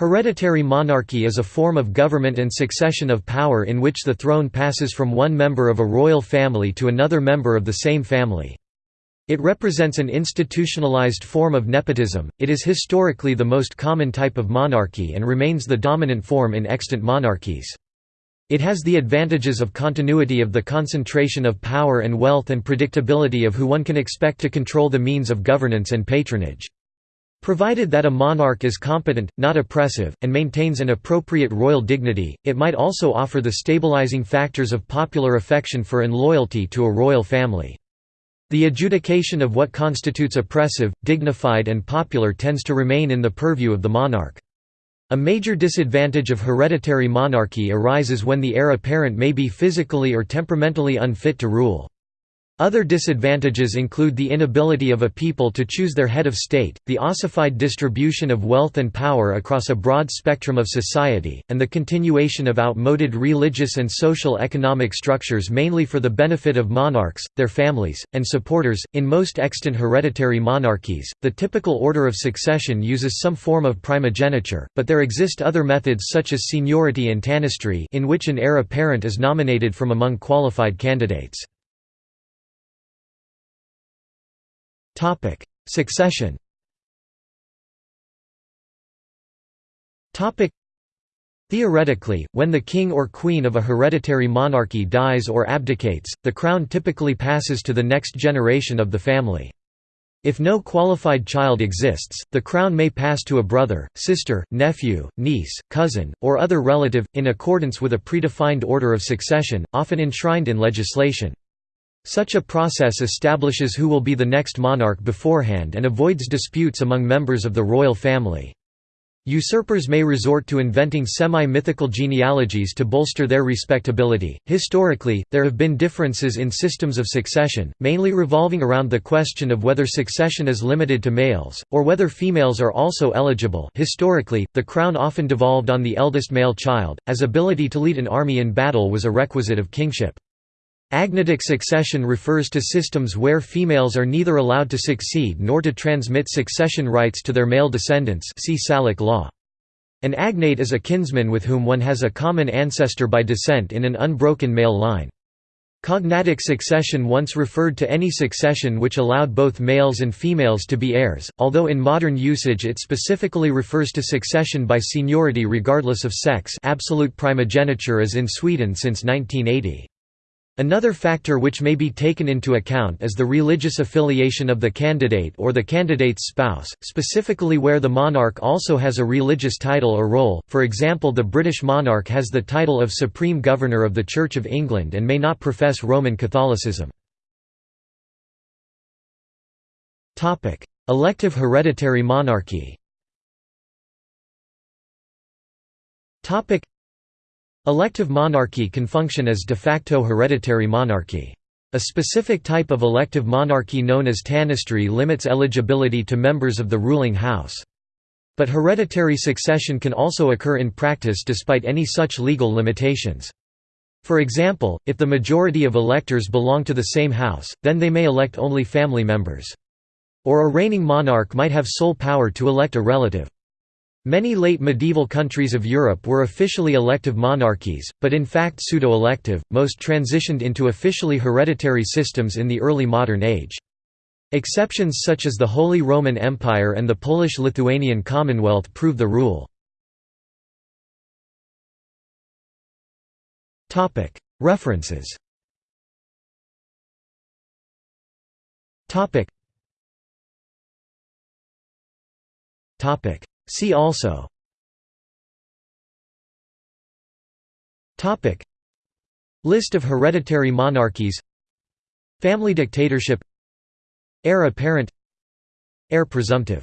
Hereditary monarchy is a form of government and succession of power in which the throne passes from one member of a royal family to another member of the same family. It represents an institutionalized form of nepotism, it is historically the most common type of monarchy and remains the dominant form in extant monarchies. It has the advantages of continuity of the concentration of power and wealth and predictability of who one can expect to control the means of governance and patronage. Provided that a monarch is competent, not oppressive, and maintains an appropriate royal dignity, it might also offer the stabilizing factors of popular affection for and loyalty to a royal family. The adjudication of what constitutes oppressive, dignified and popular tends to remain in the purview of the monarch. A major disadvantage of hereditary monarchy arises when the heir apparent may be physically or temperamentally unfit to rule. Other disadvantages include the inability of a people to choose their head of state, the ossified distribution of wealth and power across a broad spectrum of society, and the continuation of outmoded religious and social economic structures mainly for the benefit of monarchs, their families, and supporters. In most extant hereditary monarchies, the typical order of succession uses some form of primogeniture, but there exist other methods such as seniority and tanistry in which an heir apparent is nominated from among qualified candidates. Succession Theoretically, when the king or queen of a hereditary monarchy dies or abdicates, the crown typically passes to the next generation of the family. If no qualified child exists, the crown may pass to a brother, sister, nephew, niece, cousin, or other relative, in accordance with a predefined order of succession, often enshrined in legislation. Such a process establishes who will be the next monarch beforehand and avoids disputes among members of the royal family. Usurpers may resort to inventing semi-mythical genealogies to bolster their respectability. Historically, there have been differences in systems of succession, mainly revolving around the question of whether succession is limited to males or whether females are also eligible. Historically, the crown often devolved on the eldest male child, as ability to lead an army in battle was a requisite of kingship. Agnatic succession refers to systems where females are neither allowed to succeed nor to transmit succession rights to their male descendants see Salic law. An agnate is a kinsman with whom one has a common ancestor by descent in an unbroken male line. Cognatic succession once referred to any succession which allowed both males and females to be heirs, although in modern usage it specifically refers to succession by seniority regardless of sex absolute primogeniture as in Sweden since 1980. Another factor which may be taken into account is the religious affiliation of the candidate or the candidate's spouse, specifically where the monarch also has a religious title or role, for example the British monarch has the title of Supreme Governor of the Church of England and may not profess Roman Catholicism. Elective hereditary monarchy Elective monarchy can function as de facto hereditary monarchy. A specific type of elective monarchy known as tanistry limits eligibility to members of the ruling house. But hereditary succession can also occur in practice despite any such legal limitations. For example, if the majority of electors belong to the same house, then they may elect only family members. Or a reigning monarch might have sole power to elect a relative. Many late medieval countries of Europe were officially elective monarchies, but in fact pseudo-elective, most transitioned into officially hereditary systems in the early modern age. Exceptions such as the Holy Roman Empire and the Polish-Lithuanian Commonwealth prove the rule. References See also. Topic. List of hereditary monarchies. Family dictatorship. Heir apparent. Heir presumptive